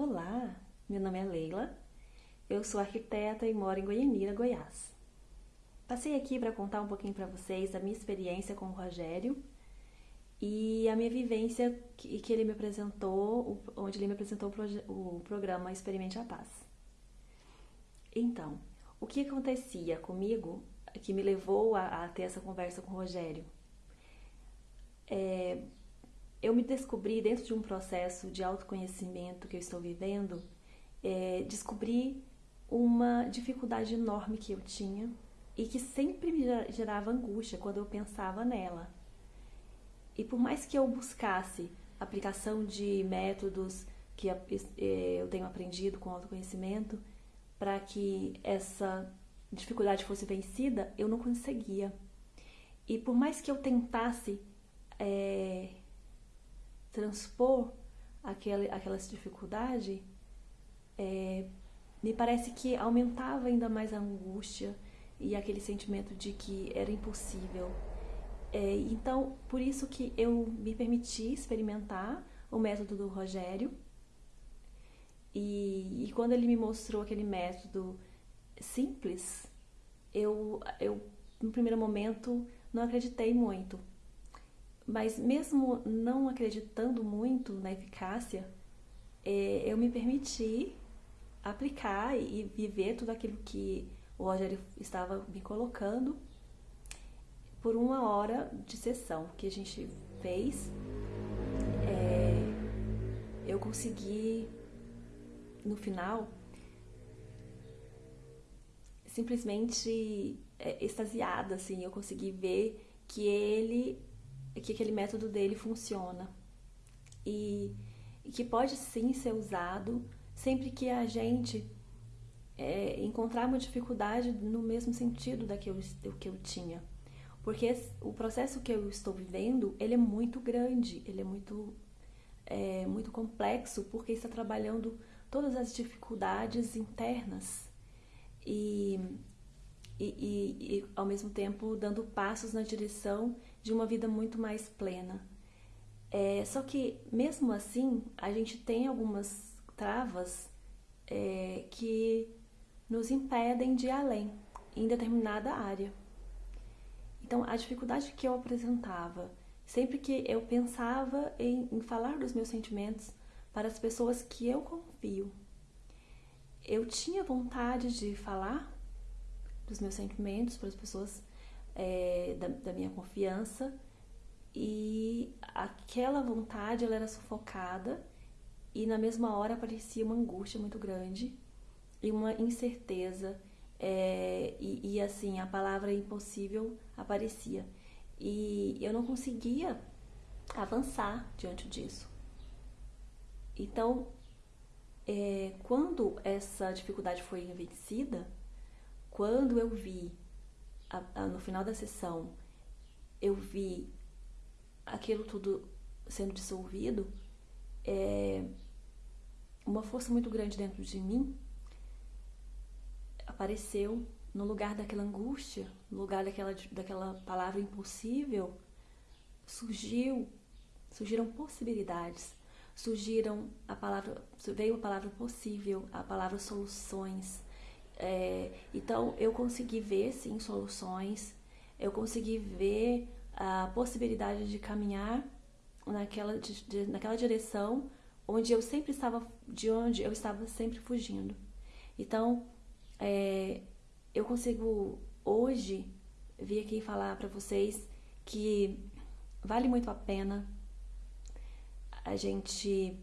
Olá, meu nome é Leila, eu sou arquiteta e moro em Goianira, Goiás. Passei aqui para contar um pouquinho para vocês a minha experiência com o Rogério e a minha vivência que, que ele me apresentou, onde ele me apresentou o, o programa Experimente a Paz. Então, o que acontecia comigo que me levou a, a ter essa conversa com o Rogério? É, eu me descobri dentro de um processo de autoconhecimento que eu estou vivendo, é, descobri uma dificuldade enorme que eu tinha e que sempre me gerava angústia quando eu pensava nela. E por mais que eu buscasse aplicação de métodos que é, eu tenho aprendido com autoconhecimento para que essa dificuldade fosse vencida, eu não conseguia. E por mais que eu tentasse é, transpor aquele, aquela dificuldade, é, me parece que aumentava ainda mais a angústia e aquele sentimento de que era impossível. É, então, por isso que eu me permiti experimentar o método do Rogério. E, e quando ele me mostrou aquele método simples, eu, eu no primeiro momento não acreditei muito. Mas mesmo não acreditando muito na eficácia, é, eu me permiti aplicar e viver tudo aquilo que o Rogério estava me colocando por uma hora de sessão que a gente fez. É, eu consegui, no final, simplesmente é, extasiada, assim, eu consegui ver que ele que aquele método dele funciona e, e que pode sim ser usado sempre que a gente é, encontrar uma dificuldade no mesmo sentido da que do que eu tinha. Porque o processo que eu estou vivendo, ele é muito grande, ele é muito, é, muito complexo, porque está trabalhando todas as dificuldades internas e, e, e, e ao mesmo tempo dando passos na direção de uma vida muito mais plena. É, só que, mesmo assim, a gente tem algumas travas é, que nos impedem de ir além em determinada área. Então, a dificuldade que eu apresentava, sempre que eu pensava em, em falar dos meus sentimentos para as pessoas que eu confio, eu tinha vontade de falar dos meus sentimentos para as pessoas é, da, da, minha confiança. E aquela vontade ela era sufocada e na mesma hora aparecia uma angústia muito grande e uma incerteza é, e, e assim a palavra impossível aparecia. E eu não conseguia avançar diante disso. Então é, quando essa dificuldade foi vencida quando eu vi a, a, no final da sessão eu vi aquilo tudo sendo dissolvido, é, uma força muito grande dentro de mim apareceu no lugar daquela angústia, no lugar daquela, daquela palavra impossível, surgiu, surgiram possibilidades, surgiram a palavra, veio a palavra possível, a palavra soluções, é, então eu consegui ver sim soluções, eu consegui ver a possibilidade de caminhar naquela, de, de, naquela direção onde eu sempre estava, de onde eu estava sempre fugindo. Então é, eu consigo hoje vir aqui falar para vocês que vale muito a pena a gente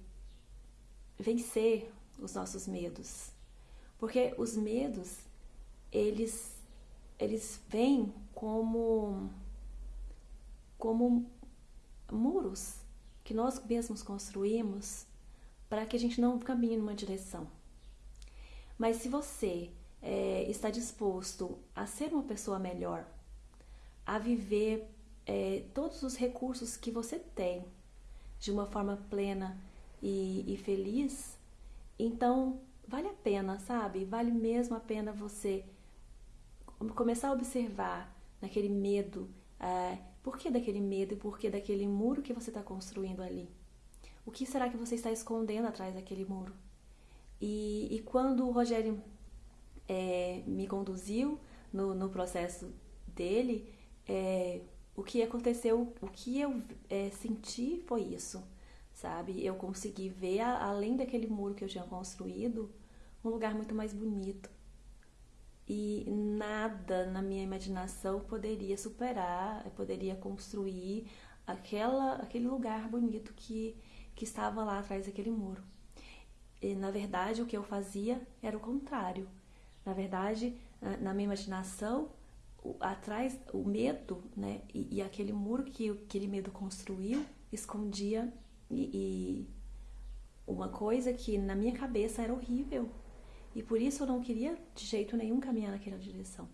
vencer os nossos medos porque os medos, eles, eles vêm como, como muros que nós mesmos construímos para que a gente não caminhe numa direção. Mas se você é, está disposto a ser uma pessoa melhor, a viver é, todos os recursos que você tem de uma forma plena e, e feliz, então vale a pena, sabe? Vale mesmo a pena você começar a observar naquele medo, é, por que daquele medo e por que daquele muro que você está construindo ali? O que será que você está escondendo atrás daquele muro? E, e quando o Rogério é, me conduziu no, no processo dele, é, o que aconteceu, o que eu é, senti foi isso, sabe? Eu consegui ver, além daquele muro que eu tinha construído, um lugar muito mais bonito. E nada na minha imaginação poderia superar, poderia construir aquela, aquele lugar bonito que, que estava lá atrás daquele muro. E, na verdade, o que eu fazia era o contrário. Na verdade, na minha imaginação, atrás, o medo, né, e, e, aquele muro que aquele medo construiu, escondia e, e uma coisa que na minha cabeça era horrível. E por isso eu não queria de jeito nenhum caminhar naquela direção.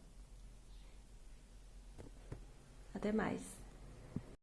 Até mais.